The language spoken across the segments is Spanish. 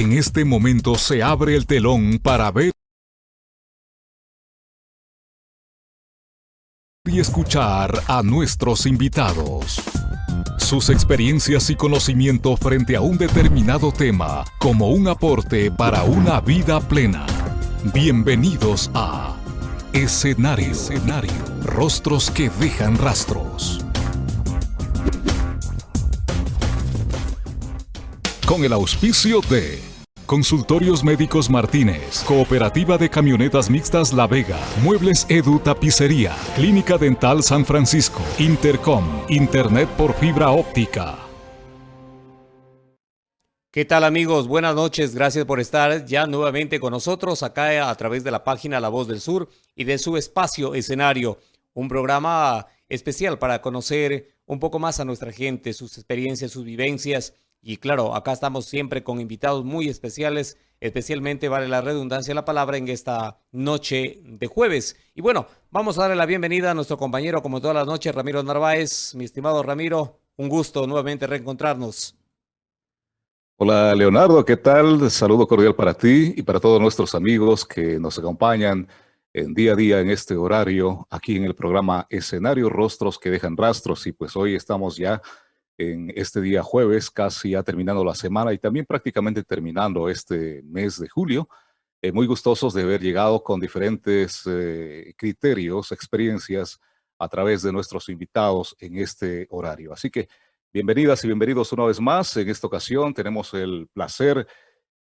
En este momento se abre el telón para ver y escuchar a nuestros invitados. Sus experiencias y conocimiento frente a un determinado tema como un aporte para una vida plena. Bienvenidos a Escenario, Escenario, Rostros que dejan rastros. Con el auspicio de Consultorios Médicos Martínez, Cooperativa de Camionetas Mixtas La Vega, Muebles Edu Tapicería, Clínica Dental San Francisco, Intercom, Internet por fibra óptica. ¿Qué tal amigos? Buenas noches, gracias por estar ya nuevamente con nosotros acá a través de la página La Voz del Sur y de su espacio escenario, un programa especial para conocer un poco más a nuestra gente, sus experiencias, sus vivencias y claro, acá estamos siempre con invitados muy especiales, especialmente vale la redundancia la palabra en esta noche de jueves. Y bueno, vamos a darle la bienvenida a nuestro compañero, como todas las noches, Ramiro Narváez. Mi estimado Ramiro, un gusto nuevamente reencontrarnos. Hola Leonardo, ¿qué tal? Saludo cordial para ti y para todos nuestros amigos que nos acompañan en día a día en este horario, aquí en el programa Escenario Rostros que dejan rastros. Y pues hoy estamos ya en este día jueves, casi ya terminando la semana y también prácticamente terminando este mes de julio. Eh, muy gustosos de haber llegado con diferentes eh, criterios, experiencias a través de nuestros invitados en este horario. Así que bienvenidas y bienvenidos una vez más. En esta ocasión tenemos el placer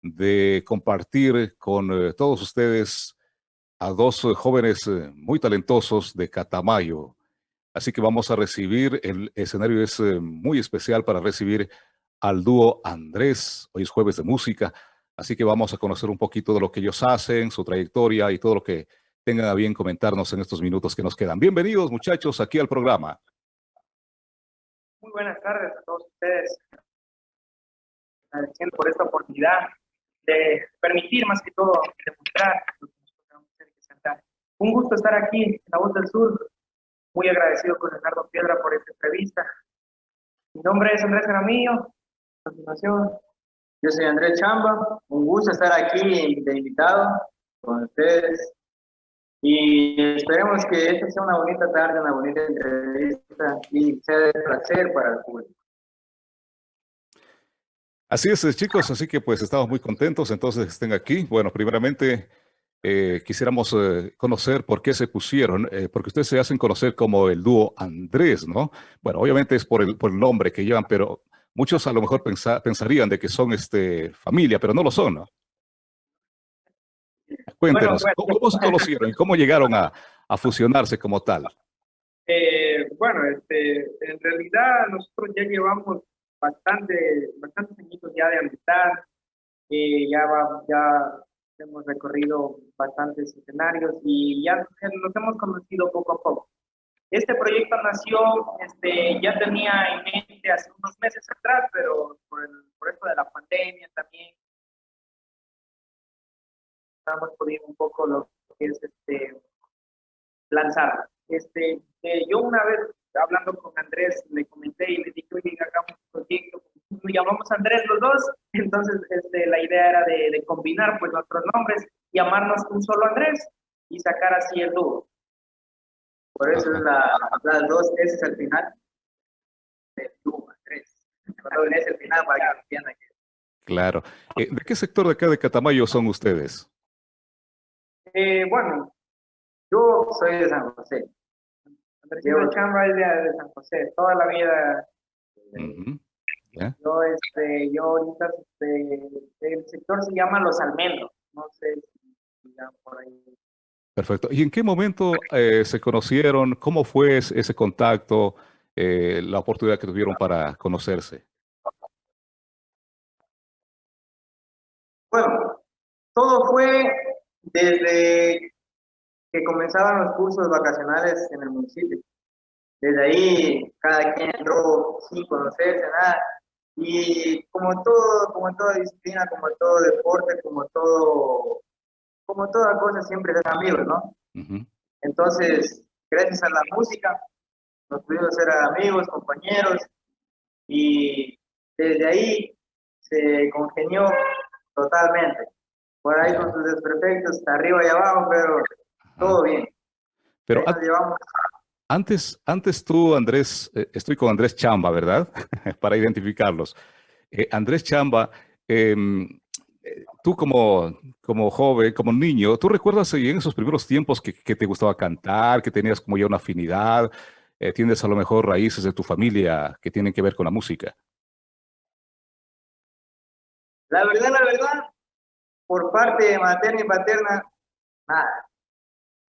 de compartir con eh, todos ustedes a dos jóvenes muy talentosos de Catamayo, Así que vamos a recibir, el escenario es eh, muy especial para recibir al dúo Andrés. Hoy es jueves de música, así que vamos a conocer un poquito de lo que ellos hacen, su trayectoria y todo lo que tengan a bien comentarnos en estos minutos que nos quedan. Bienvenidos muchachos aquí al programa. Muy buenas tardes a todos ustedes. Agradeciendo por esta oportunidad de permitir más que todo demostrar lo que Un gusto estar aquí en La Voz del Sur, muy agradecido con Leonardo Piedra por esta entrevista. Mi nombre es Andrés Gramillo. A continuación. Yo soy Andrés Chamba. Un gusto estar aquí de invitado con ustedes. Y esperemos que esta sea una bonita tarde, una bonita entrevista y sea de placer para el público. Así es, chicos, así que pues estamos muy contentos entonces que estén aquí. Bueno, primeramente eh, quisiéramos eh, conocer por qué se pusieron, eh, porque ustedes se hacen conocer como el dúo Andrés, ¿no? Bueno, obviamente es por el, por el nombre que llevan, pero muchos a lo mejor pensarían de que son este, familia, pero no lo son, ¿no? Cuéntenos, ¿cómo, se conocieron y cómo llegaron a, a fusionarse como tal? bueno, este, en realidad nosotros ya llevamos bastante, bastantes añitos ya de amistad, ya, va, ya hemos recorrido bastantes escenarios y ya nos hemos conocido poco a poco. Este proyecto nació, este, ya tenía en mente hace unos meses atrás, pero por, el, por esto de la pandemia también, hemos podido un poco lo que es este, lanzar. Este, eh, yo una vez hablando con Andrés, le comenté y le dije, oye, hagamos un proyecto nos llamamos Andrés los dos, entonces este, la idea era de, combinar pues nuestros nombres, llamarnos un solo Andrés y sacar así el dúo. Por eso es la, las dos S es el final del dúo, Andrés. Cuando es el final para que entiendan que... Claro. Eh, ¿De qué sector de acá de Catamayo son ustedes? Eh, bueno, yo soy de San José. Andrés Chamba es de, San José, toda la vida. Yo, este, yo ahorita, este, el sector se llama Los Almendros, no sé si ya por ahí. Perfecto. ¿Y en qué momento eh, se conocieron? ¿Cómo fue ese contacto, eh, la oportunidad que tuvieron para conocerse? Bueno, todo fue desde que comenzaban los cursos vacacionales en el municipio. Desde ahí, cada quien entró sin conocerse, nada y como todo, como toda disciplina, como todo deporte, como todo, como toda cosa, siempre es amigos, ¿no? Entonces, gracias a la música, nos pudimos ser amigos, compañeros, y desde ahí se congenió totalmente. Por ahí con sus desperfectos, arriba y abajo, pero todo bien. Pero antes, antes tú, Andrés, eh, estoy con Andrés Chamba, ¿verdad? Para identificarlos. Eh, Andrés Chamba, em, eh, tú como, como joven, como niño, ¿tú recuerdas en esos primeros tiempos que, que te gustaba cantar, que tenías como ya una afinidad? ¿Tienes a lo mejor raíces de tu familia que tienen que ver con la música? La verdad, la verdad, por parte materna y paterna, nada.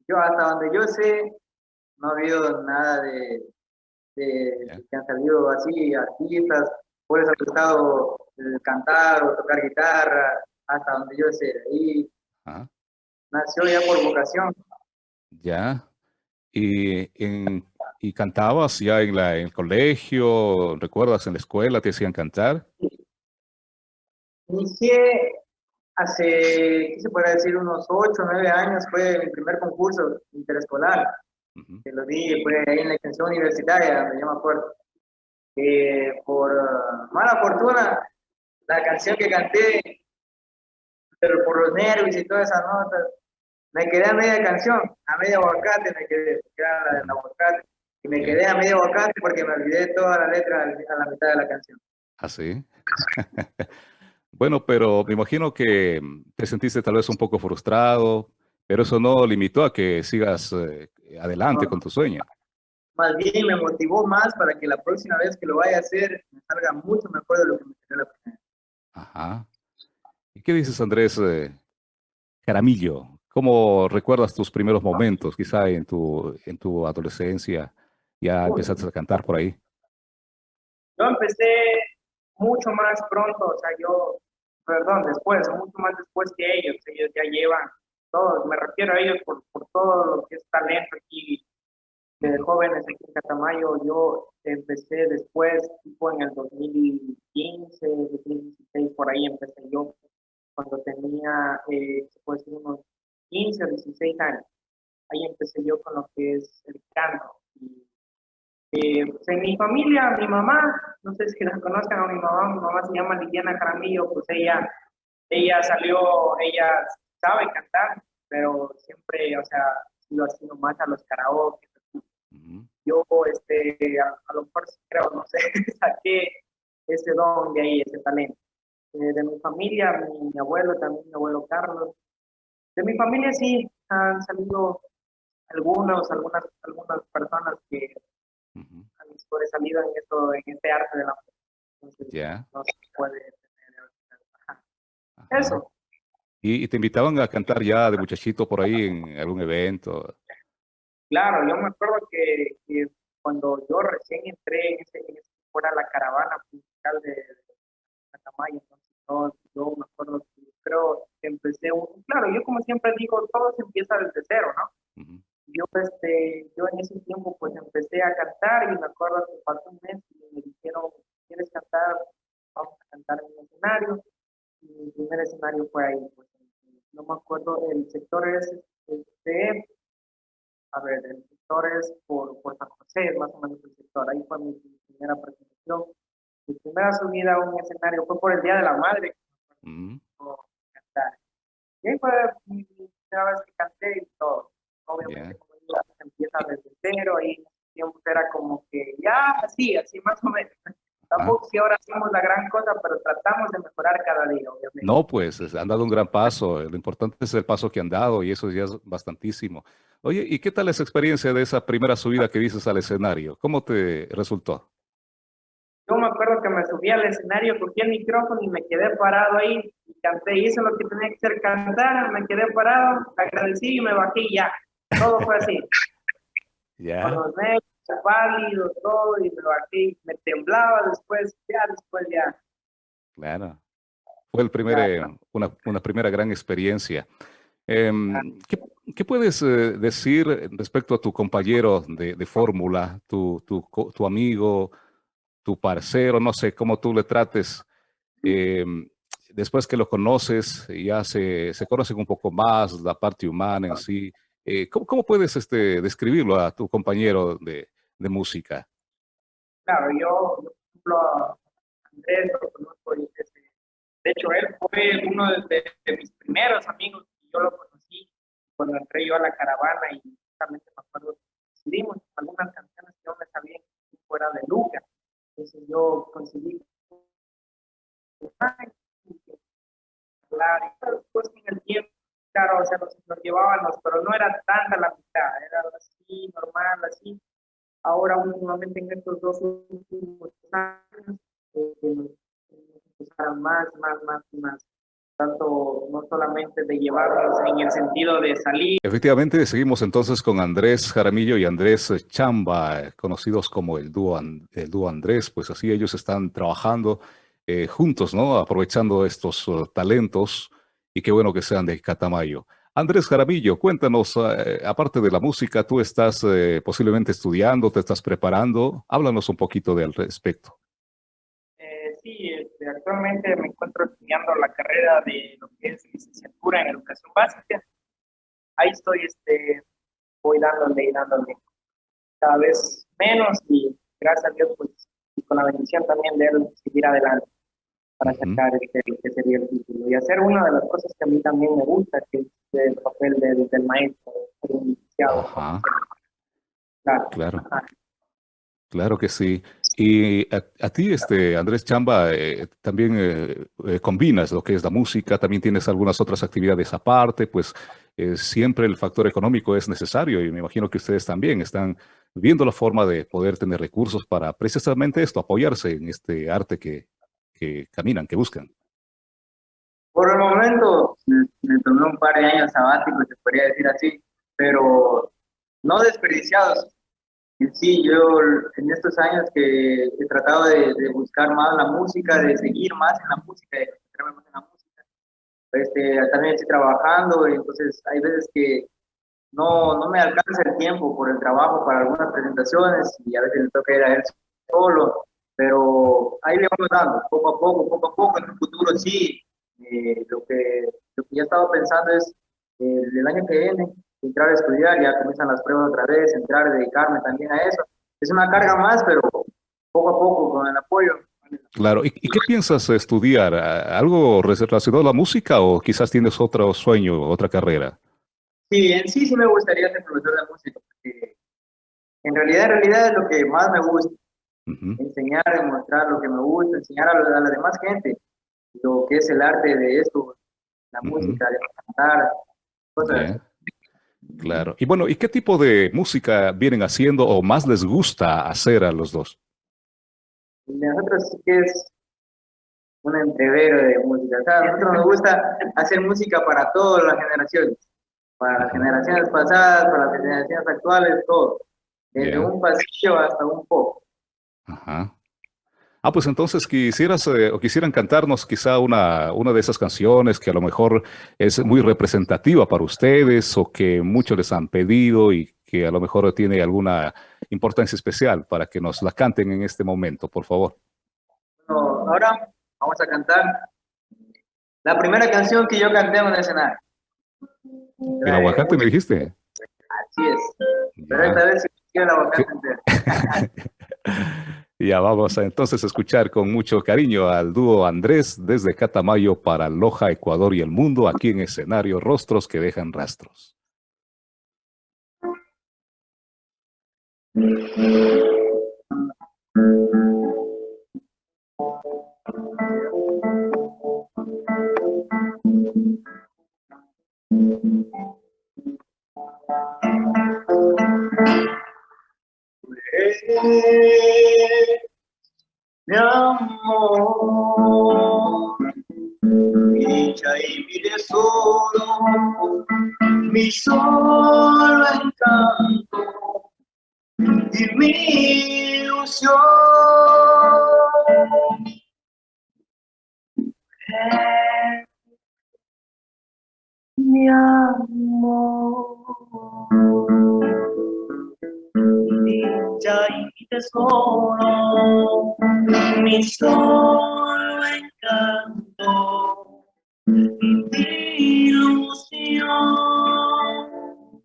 Yo hasta donde yo sé, no ha habido nada de, de que han salido así artistas, por eso ha gustado cantar o tocar guitarra, hasta donde yo sé. Ahí nació ya por vocación. Ya. ¿Y, en, ¿Y cantabas ya en, la, en el colegio? ¿Recuerdas en la escuela te hacían cantar? Sí. Inicié hace, ¿qué se puede decir? Unos 8 o 9 años fue mi primer concurso interescolar. Que lo di, fue ahí en la extensión universitaria, me llama acuerdo. por uh, mala fortuna, la canción que canté, pero por los nervios y todas esas notas, me quedé a media canción, a media aguacate me quedé, que era la del aguacate. Y me quedé a media aguacate porque me olvidé toda la letra a la mitad de la canción. ¿Ah, sí? Bueno, pero me imagino que te sentiste tal vez un poco frustrado, pero eso no limitó a que sigas eh, adelante con tu sueño. Más bien me motivó más para que la próxima vez que lo vaya a hacer me salga mucho mejor de lo que me salió la primera. Ajá. ¿Y qué dices, Andrés eh, Caramillo? ¿Cómo recuerdas tus primeros momentos, quizá en tu, en tu adolescencia? Ya empezaste a cantar por ahí. Yo empecé mucho más pronto, o sea, yo, perdón, después, mucho más después que ellos, ellos ya llevan todo, me refiero a ellos por, por todo lo que es talento aquí de jóvenes aquí en Catamayo, yo empecé después, tipo en el 2015, 2016, por ahí empecé yo, cuando tenía, eh, decir, unos 15 o 16 años. Ahí empecé yo con lo que es el canto. Y eh, pues en mi familia, mi mamá, no sé si la conozcan a mi mamá, mi mamá se llama Liliana Caramillo, pues ella, ella salió, ella sabe cantar, pero siempre, o sea, lo ha sido más a los karaoke. Yo, este, a, lo mejor creo, no sé, saqué ese don de ahí, ese talento. Eh, de mi familia, mi, mi, abuelo también, mi abuelo Carlos. De mi familia sí han salido algunos, algunas, algunas personas que sobresalido en, esto, en este arte de la música. No se puede tener. Eso. ¿Y, te invitaban a cantar ya de muchachito por ahí en algún evento? Claro, yo me acuerdo que, que cuando yo recién entré en ese, en ese fuera la caravana musical de, Catamayo, entonces yo, yo me acuerdo que creo que empecé, un, claro, yo como siempre digo, todo se empieza desde cero, ¿no? Yo, este, yo en ese tiempo pues empecé a cantar y me acuerdo que pasó un mes y me dijeron, ¿quieres cantar? Vamos a cantar en un escenario. Y mi primer escenario fue ahí. Pues, no me acuerdo, el sector es, este, a ver, el sector es por, por San José, más o menos el sector. Ahí fue mi, primera presentación. Mi primera subida a un escenario fue por el Día de la Madre. Mm. Cantar. Y ahí fue mi primera vez que canté y todo obviamente yeah. se empieza desde cero y tiempo era como que ya así, así más o menos. Tampoco si ahora hacemos la gran cosa, pero tratamos de mejorar cada día, obviamente. No, pues han dado un gran paso. Lo importante es el paso que han dado y eso ya es bastantísimo. Oye, ¿y qué tal esa experiencia de esa primera subida que dices al escenario? ¿Cómo te resultó? Yo me acuerdo que me subí al escenario, cogí el micrófono y me quedé parado ahí y canté. Hice lo que tenía que hacer, cantar, me quedé parado, agradecí y me bajé y ya. Todo fue así. Ya. Con los negros, pálido, todo, y me bajé, me temblaba después, ya, después ya. Claro. Fue el primer, eh, una, una, primera gran experiencia. Em, ¿qué, ¿qué, puedes eh, decir respecto a tu compañero de, de fórmula, tu, tu, tu, amigo, tu parcero, no sé cómo tú le trates? Eh, después que lo conoces, ya se, se conocen un poco más, la parte humana en sí. Eh, ¿cómo, puedes este, describirlo a tu compañero de, de música? Claro, yo, ejemplo, Andrés lo conozco desde, De hecho, él fue uno de, mis primeros amigos y yo lo conocí cuando entré yo a la caravana y justamente me acuerdo decidimos algunas canciones que no me sabían fuera de Luca. Entonces yo conseguí hablar y después en el tiempo, claro, o sea, nos, nos llevábamos, pero no era tanta la mitad, era así, normal, así. Ahora últimamente en estos dos últimos años, eh, más, más, más y más. Tanto no solamente de llevarnos en el sentido de salir. Efectivamente, seguimos entonces con Andrés Jaramillo y Andrés Chamba, conocidos como el dúo, el dúo Andrés, pues así ellos están trabajando eh, juntos, ¿no? Aprovechando estos uh, talentos y qué bueno que sean de Catamayo. Andrés Jaramillo, cuéntanos, eh, aparte de la música, tú estás eh, posiblemente estudiando, te estás preparando, háblanos un poquito del respecto sí, este, actualmente me encuentro estudiando la carrera de lo que es licenciatura en educación básica. Ahí estoy, este, voy dándole y dándole cada vez menos y gracias a Dios, pues, con la bendición también de él, seguir adelante para sacar este, que sería el título y hacer una de las cosas que a mí también me gusta, que es el papel del, del maestro, un iniciado. Claro. Claro. Claro que sí. Y a, ti, este, Andrés Chamba, eh, también eh, eh, combinas lo que es la música, también tienes algunas otras actividades aparte, pues siempre el factor económico es necesario y me imagino que ustedes también están viendo la forma de poder tener recursos para precisamente esto, apoyarse en este arte que, que caminan, que buscan. Por el momento me, tomé un par de años sabáticos, se podría decir así, pero no desperdiciados, sí, yo en estos años que he tratado de, buscar más la música, de seguir más en la música, de concentrarme más en la música, este, también estoy trabajando, entonces hay veces que no, no me alcanza el tiempo por el trabajo para algunas presentaciones y a veces le toca ir a él solo, pero ahí le vamos dando, poco a poco, poco a poco, en el futuro sí, eh, lo, que, lo que ya estaba pensando es eh, el año que viene entrar a estudiar, ya comienzan las pruebas otra vez, entrar, a dedicarme también a eso. Es una carga más, pero poco a poco, con el apoyo. Claro, ¿y, qué piensas estudiar? ¿Algo relacionado a la música o quizás tienes otro sueño, otra carrera? Sí, en sí sí me gustaría ser profesor de música, porque en realidad, en realidad es lo que más me gusta. Enseñar, demostrar lo que me gusta, enseñar a, la, demás gente lo que es el arte de esto, la música, de cantar, cosas Claro. Y bueno, ¿y qué tipo de música vienen haciendo o más les gusta hacer a los dos? Nosotros sí que es un entrevero de música. O sea, a nosotros nos gusta hacer música para todas las generaciones. Para las generaciones pasadas, para las generaciones actuales, todo. Desde un pasillo hasta un pop. Ajá. Ah, pues entonces quisieras eh, o quisieran cantarnos quizá una, una de esas canciones que a lo mejor es muy representativa para ustedes o que muchos les han pedido y que a lo mejor tiene alguna importancia especial para que nos la canten en este momento, por favor. ahora vamos a cantar la primera canción que yo canté en el escenario. ¿El aguacate me dijiste? Así es. Pero esta vez sí el aguacate entero. Ya vamos a entonces escuchar con mucho cariño al dúo Andrés desde Catamayo para Loja, Ecuador y el mundo, aquí en escenario Rostros que dejan rastros. Mi amor, dicha y mi tesoro, mi solo encanto y mi ilusión. mi amor dicha y mi tesoro, mi solo encanto mi ilusión.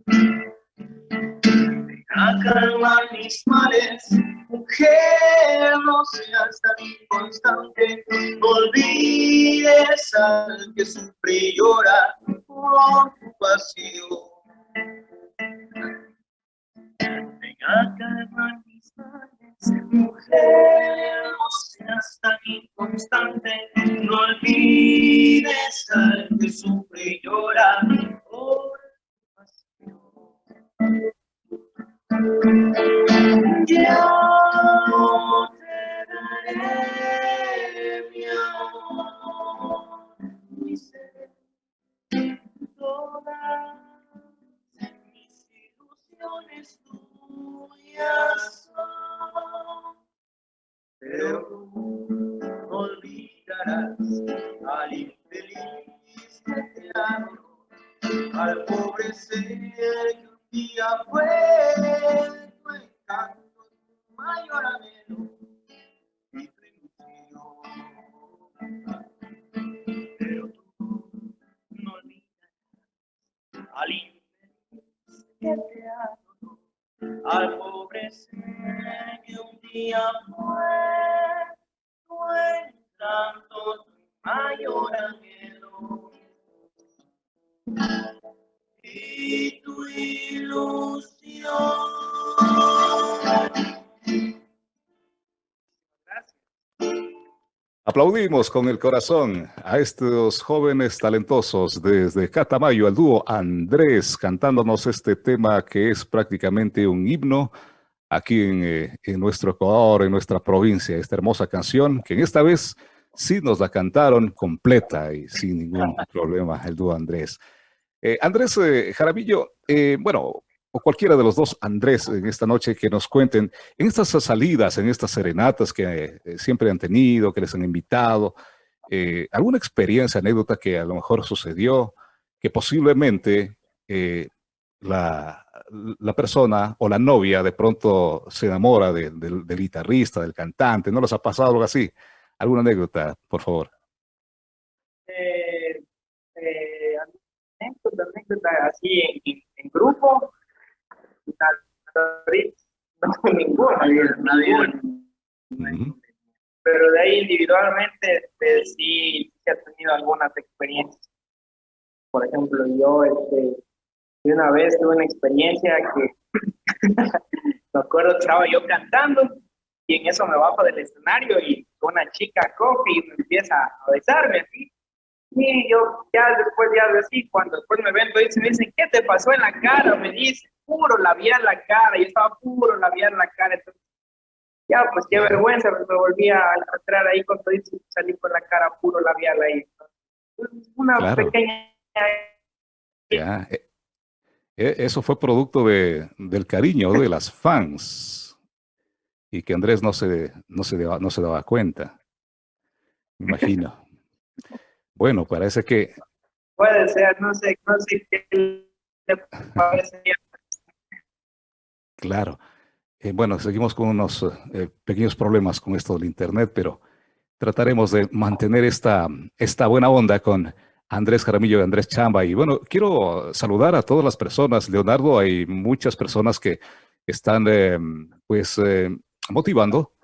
Ven a calmar mis males, Mujer, no seas tan inconstante, no olvides al que sufre y llora por tu pasión. Calmar mis males, mujer, no seas tan inconstante, no olvides al que Aplaudimos con el corazón a estos jóvenes talentosos desde Catamayo, al dúo Andrés, cantándonos este tema que es prácticamente un himno aquí en, eh, en, nuestro Ecuador, en nuestra provincia. Esta hermosa canción que en esta vez sí nos la cantaron completa y sin ningún problema el dúo Andrés. Eh, Andrés eh, Jaramillo, bueno, o cualquiera de los dos Andrés en esta noche que nos cuenten en estas salidas, en estas serenatas que eh, siempre han tenido, que les han invitado, eh, alguna experiencia, anécdota que a lo mejor sucedió, que posiblemente eh, la, la, persona o la novia de pronto se enamora de, de, del guitarrista, del cantante, ¿no les ha pasado algo así? ¿Alguna anécdota, por favor? Anécdota, anécdota así en grupo, no ninguna, nadie, Pero de ahí individualmente pues, sí, sí he tenido algunas experiencias. Por ejemplo, yo este, una vez tuve una experiencia que me acuerdo que estaba yo cantando y en eso me bajo del escenario y una chica coge y me empieza a besarme así. Y yo ya después, ya así, cuando después me ven, me dicen, ¿qué te pasó en la cara? Me dice, puro labial la cara, yo estaba puro labial la cara, entonces, ya, pues qué vergüenza, me volví a entrar ahí con todo y salí con la cara puro labial ahí. Una claro. pequeña... Ya, eh, eh, eso fue producto de, del cariño de las fans y que Andrés no se, no se, no se daba cuenta, me imagino. Bueno, parece que... Puede ser, no sé, no sé qué le parece Claro. Eh, bueno, seguimos con unos eh, pequeños problemas con esto del Internet, pero trataremos de mantener esta, esta buena onda con Andrés Jaramillo y Andrés Chamba. Y bueno, quiero saludar a todas las personas. Leonardo, hay muchas personas que están eh, pues motivando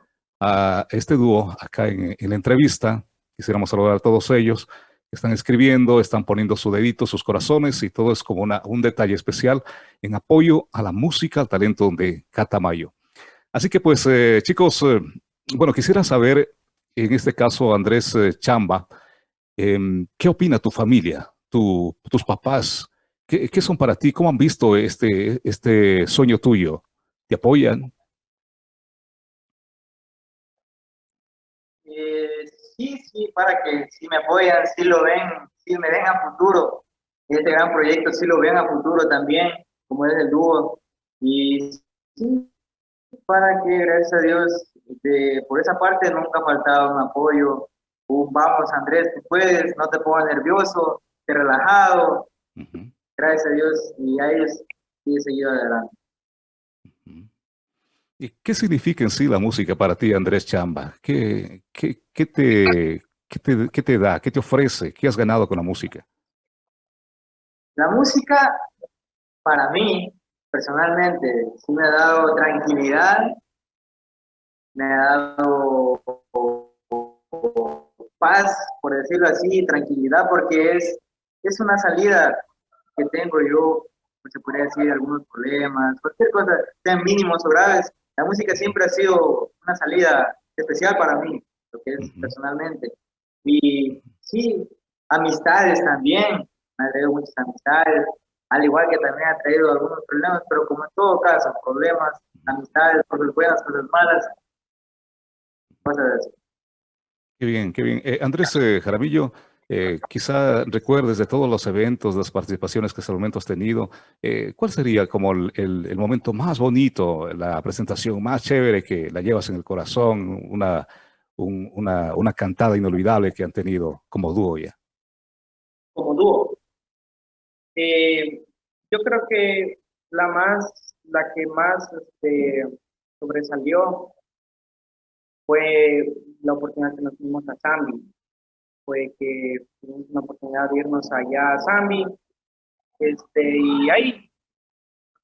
a este dúo acá en, en la entrevista. Quisiéramos saludar a todos ellos están escribiendo, están poniendo su dedito, sus corazones y todo es como una, un detalle especial en apoyo a la música, al talento de Catamayo. Así que pues eh, chicos, eh, bueno, quisiera saber, en este caso Andrés eh, Chamba, eh, ¿qué opina tu familia, tu, tus papás? ¿Qué, ¿Qué, son para ti? ¿Cómo han visto este, este sueño tuyo? ¿Te apoyan? Sí, sí, para que si me apoyan, si lo ven, si me ven a futuro, este gran proyecto, si lo ven a futuro también, como es el dúo. Y sí, para que, gracias a Dios, de, por esa parte nunca ha faltado un apoyo. Un vamos, Andrés, tú puedes, no te pongas nervioso, te relajado. Uh -huh. Gracias a Dios, y a ellos he seguido adelante. ¿Y qué significa en sí la música para ti, Andrés Chamba? ¿Qué, qué, qué, te, qué, te, ¿Qué te da? ¿Qué te ofrece? ¿Qué has ganado con la música? La música, para mí, personalmente, sí me ha dado tranquilidad me ha dado paz, por decirlo así, tranquilidad, porque es, es una salida que tengo yo, pues se podría decir, algunos problemas, cualquier cosa, sean mínimos o graves. La música siempre ha sido una salida especial para mí, lo que es personalmente. Y sí, amistades también, me ha traído muchas amistades, al igual que también ha traído algunos problemas, pero como en todo caso, problemas, amistades, cosas buenas, cosas malas, cosas así. Qué bien, qué bien. Eh, Andrés eh, Jaramillo, eh, quizá recuerdes de todos los eventos, las participaciones que hasta el momento has tenido, ¿cuál sería como el, momento más bonito, la presentación más chévere que la llevas en el corazón, una, una, cantada inolvidable que han tenido como dúo ya? Como dúo. yo creo que la más, la que más este, sobresalió fue la oportunidad que nos dimos a Zambi. Fue que tuvimos una oportunidad de irnos allá a Zambi. Este, y ahí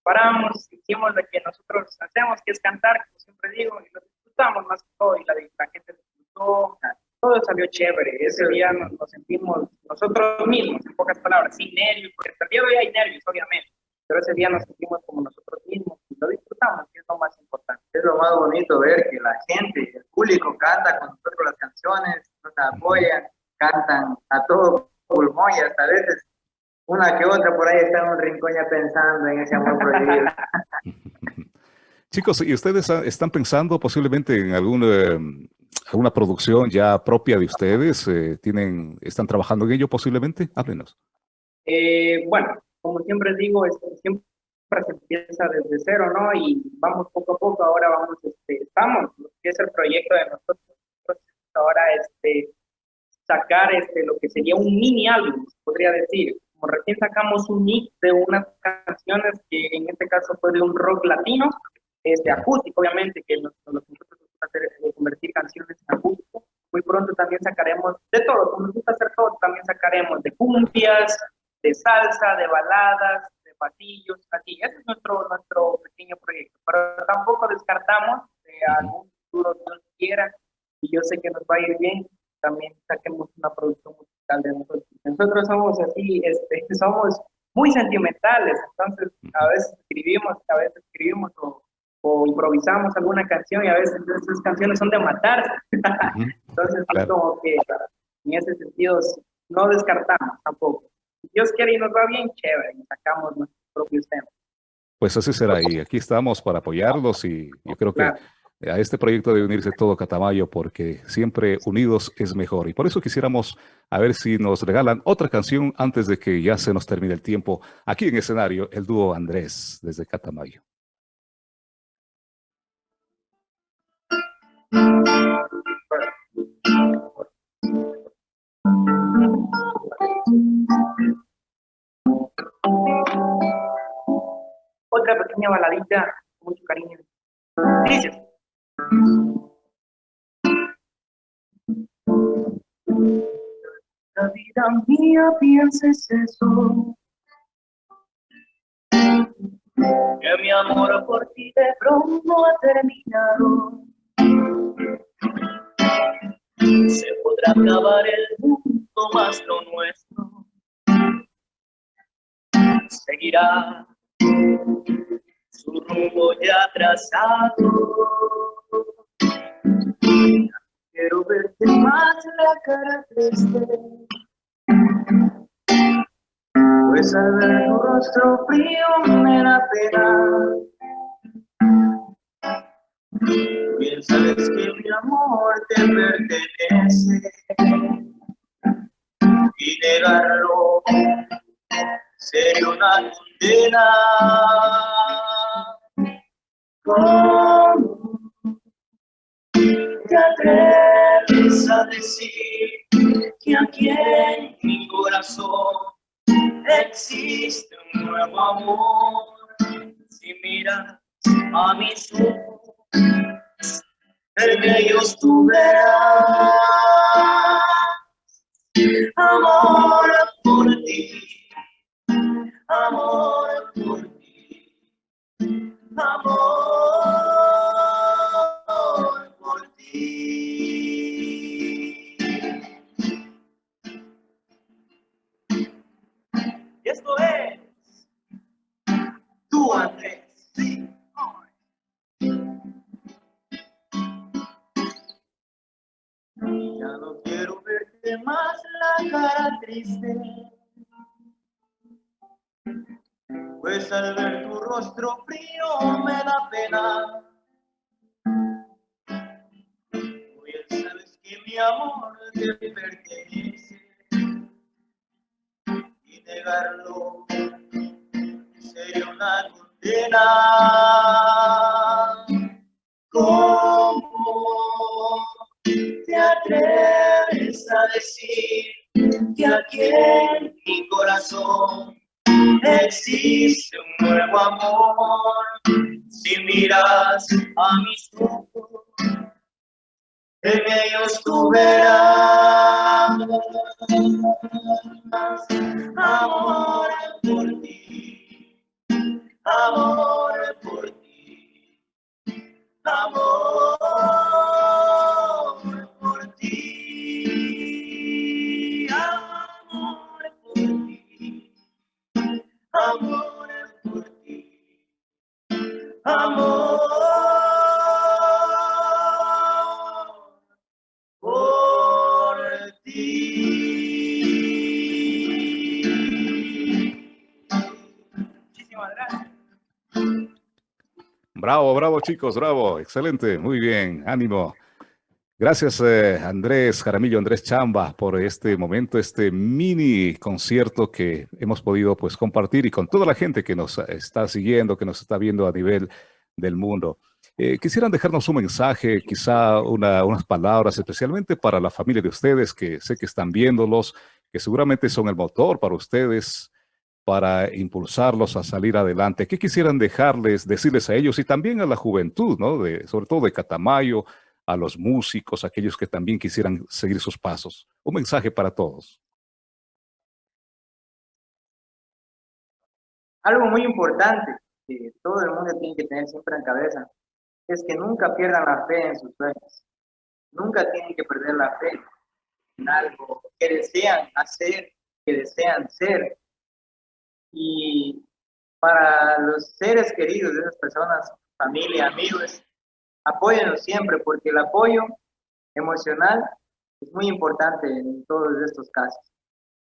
paramos, hicimos lo que nosotros hacemos, que es cantar, como siempre digo, y lo disfrutamos más que todo, y la, la gente disfrutó, todo salió chévere. Ese día nos, sentimos nosotros mismos, en pocas palabras, sin nervios, porque hasta el día de hoy hay nervios, obviamente, pero ese día nos sentimos como nosotros mismos y lo disfrutamos, que es lo más importante. Es lo más bonito ver que la gente, el público canta con nosotros las canciones, nos apoyan, cantan a todo pulmón y hasta a veces una que otra por ahí está en un rincón ya pensando en ese amor prohibido. Chicos, ¿y ustedes están pensando posiblemente en alguna, eh, alguna producción ya propia de ustedes? Eh, ¿Tienen, ¿Están trabajando en ello posiblemente? Háblenos. Eh, bueno, como siempre digo, siempre se empieza desde cero, ¿no? Y vamos poco a poco, ahora vamos, este, estamos, que es el proyecto de nosotros, ahora este, sacar este, lo que sería un mini álbum, podría decir. Como recién sacamos un mix de unas canciones que en este caso fue de un rock latino, este, acústico, obviamente, que nos, nos nosotros hacer de convertir canciones en acústico. Muy pronto también sacaremos de todo, como nos gusta hacer todo, también sacaremos de cumbias, de salsa, de baladas, de patillos, así. Ese es nuestro, nuestro pequeño proyecto. Pero tampoco descartamos de algún futuro Dios quiera, y yo sé que nos va a ir bien, también saquemos una producción musical de nosotros. Nosotros somos así, este, somos muy sentimentales, entonces a veces escribimos, a veces escribimos o, o improvisamos alguna canción y a veces esas canciones son de matarse. entonces, como que en ese sentido no descartamos tampoco. Dios quiere y nos va bien, chévere, y sacamos nuestros propios temas. Pues así será, y aquí estamos para apoyarlos y yo creo que a este proyecto debe unirse todo Catamayo porque siempre unidos es mejor. Y por eso quisiéramos a ver si nos regalan otra canción antes de que ya se nos termine el tiempo. Aquí en escenario, el dúo Andrés desde Catamayo. Otra pequeña baladita mucho cariño. La vida mía pienses eso. Que mi amor por ti de pronto ha terminado. Se podrá acabar el mundo más lo nuestro. Seguirá su rumbo ya trazado. Quiero verte más la cara triste, pues al ver tu rostro frío me da pena. Bien sabes que mi amor te pertenece y negarlo sería una condena. ¿Cómo te atreves a decir que aquí en mi corazón existe un nuevo amor? Si miras a mis ojos, en ellos tú verás amor por ti amor por ti, amor más la cara triste, pues al ver tu rostro frío me da pena. Hoy sabes que mi amor te pertenece y negarlo sería una condena. ¿Cómo te atreves a decir que aquí en mi corazón existe un nuevo amor? Si miras a mis ojos, en ellos tú verás amor por ti, amor por ti, amor amor por ti, amor por ti. Muchísimas gracias. Bravo, bravo chicos, bravo, excelente, muy bien, ánimo. Gracias eh, Andrés Jaramillo, Andrés Chamba, por este momento, este mini concierto que hemos podido pues compartir y con toda la gente que nos está siguiendo, que nos está viendo a nivel del mundo. Eh, quisieran dejarnos un mensaje, quizá una- unas palabras, especialmente para la familia de ustedes, que sé que están viéndolos, que seguramente son el motor para ustedes, para impulsarlos a salir adelante. ¿Qué quisieran dejarles, decirles a ellos y también a la juventud, ¿no? De, sobre todo de Catamayo, a los músicos, aquellos que también quisieran seguir sus pasos? Un mensaje para todos. Algo muy importante que todo el mundo tiene que tener siempre en cabeza es que nunca pierdan la fe en sus sueños. Nunca tienen que perder la fe en algo que desean hacer, que desean ser. Y para los seres queridos de esas personas, familia, amigos, apóyenlos siempre porque el apoyo emocional es muy importante en todos estos casos.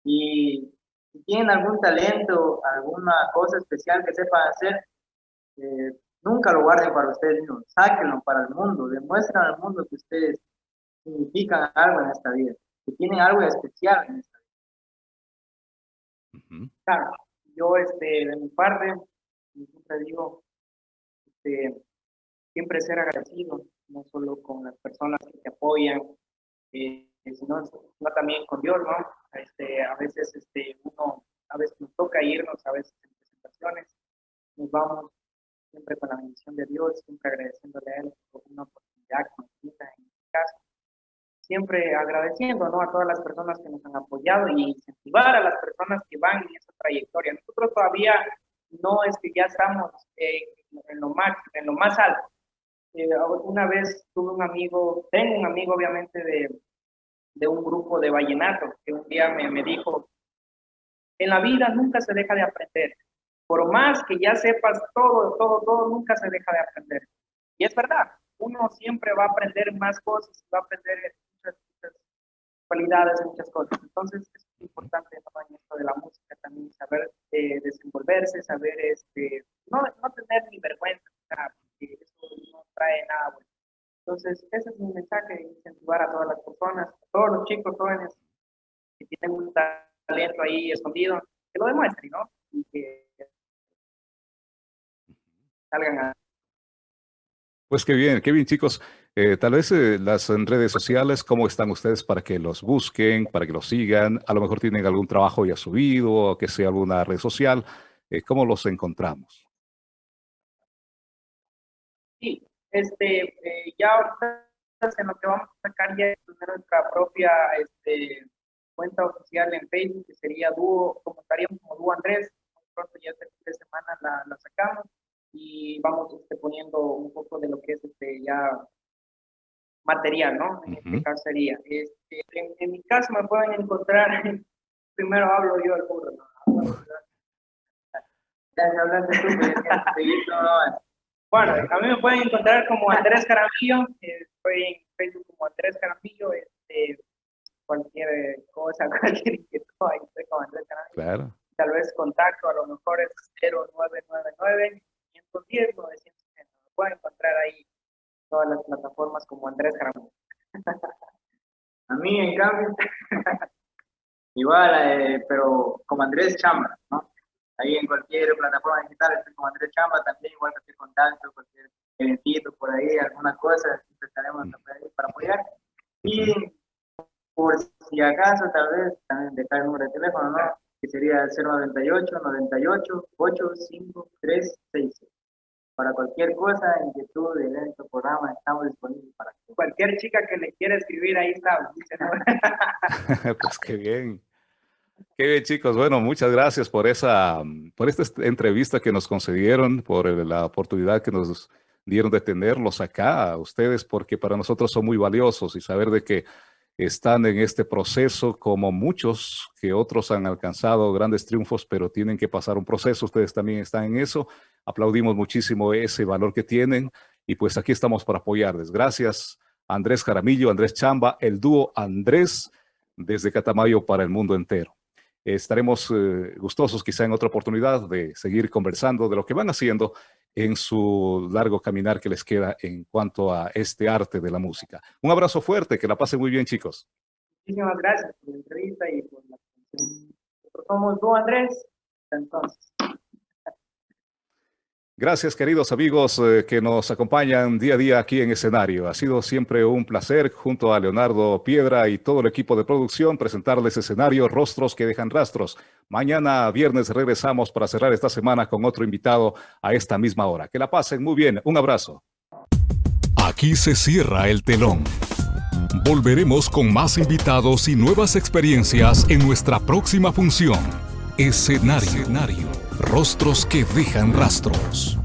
Y si tienen algún talento, alguna cosa especial que sepan hacer, eh, nunca lo guarden para ustedes mismos, sáquenlo para el mundo, demuestren al mundo que ustedes significan algo en esta vida, que tienen algo especial en esta vida. Claro, yo este, de mi parte, siempre digo, este, siempre ser agradecido, no solo con las personas que te apoyan, eh, sino, sino también con Dios, ¿no? Este, a veces este, uno, a veces nos toca irnos, a veces en presentaciones, nos vamos siempre con la bendición de Dios, siempre agradeciéndole a Él por una oportunidad nos brinda en este caso. Siempre agradeciendo ¿no? a todas las personas que nos han apoyado y incentivar a las personas que van en esa trayectoria. Nosotros todavía no es que ya estamos eh, en, lo más, en lo más alto. Eh, una vez tuve un amigo, tengo un amigo obviamente de, de un grupo de vallenato que un día me, me dijo, en la vida nunca se deja de aprender. Por más que ya sepas todo, todo, todo, nunca se deja de aprender. Y es verdad, uno siempre va a aprender más cosas, va a aprender muchas, muchas cualidades, muchas cosas. Entonces es importante ¿no? en esto de la música también saber eh, desenvolverse, saber este, no, no tener ni vergüenza, eso no trae nada bueno. Entonces ese es mi mensaje, incentivar a todas las personas, a todos los chicos jóvenes que tienen un talento ahí escondido, que lo demuestren, ¿no? Y que salgan a Pues qué bien, qué bien chicos. Eh, tal vez eh, las redes sociales, ¿cómo están ustedes para que los busquen, para que los sigan? A lo mejor tienen algún trabajo ya subido, o que sea alguna red social. Eh, ¿Cómo los encontramos? Sí, este, eh, ya ahorita en lo que vamos a sacar ya es nuestra propia este, cuenta oficial en Facebook, que sería Dúo, como estaríamos como Dúo Andrés, muy pronto ya este fin de semana la, la sacamos y vamos este, poniendo un poco de lo que es este ya material, ¿no? En este Ujú. caso sería, este, en, en mi caso me pueden encontrar, primero hablo yo el burro, ¿no? Ya me hablaste tú, Bueno, a mí me pueden encontrar como Andrés Caramillo, estoy en Facebook como Andrés Caramillo, este, cualquier cosa, cualquier inquietud, ahí estoy como Andrés Caramillo. Claro. Tal vez contacto, a lo mejor es 0999 510 960. Me pueden encontrar ahí todas las plataformas como Andrés Caramillo. a mí, en cambio, igual, eh, pero como Andrés Chamba, ¿no? Ahí en cualquier plataforma digital estoy como Andrés Chamba, también igual cualquier contacto, cualquier eventito por ahí, alguna cosa, siempre estaremos para apoyar. Y por si acaso, tal vez, también dejar el número de teléfono, ¿no? Que sería 098 98 85366 para cualquier cosa, inquietud, evento, programa, estamos disponibles para cualquier chica que le quiera escribir, ahí está. pues qué bien. Qué bien, chicos. Bueno, muchas gracias por esa, por esta entrevista que nos concedieron, por la oportunidad que nos dieron de tenerlos acá a ustedes, porque para nosotros son muy valiosos y saber de que están en este proceso como muchos que otros han alcanzado grandes triunfos, pero tienen que pasar un proceso. Ustedes también están en eso. Aplaudimos muchísimo ese valor que tienen y pues aquí estamos para apoyarles. Gracias Andrés Jaramillo, Andrés Chamba, el dúo Andrés desde Catamayo para el mundo entero. Estaremos eh, gustosos quizá en otra oportunidad de seguir conversando de lo que van haciendo en su largo caminar que les queda en cuanto a este arte de la música. Un abrazo fuerte, que la pasen muy bien chicos. Muchísimas gracias por la entrevista y por la Somos tú Andrés, entonces. Gracias, queridos amigos eh, que nos acompañan día a día aquí en escenario. Ha sido siempre un placer, junto a Leonardo Piedra y todo el equipo de producción, presentarles escenario Rostros que dejan rastros. Mañana, viernes, regresamos para cerrar esta semana con otro invitado a esta misma hora. Que la pasen muy bien. Un abrazo. Aquí se cierra el telón. Volveremos con más invitados y nuevas experiencias en nuestra próxima función. Escenario. Escenario. Rostros que dejan rastros.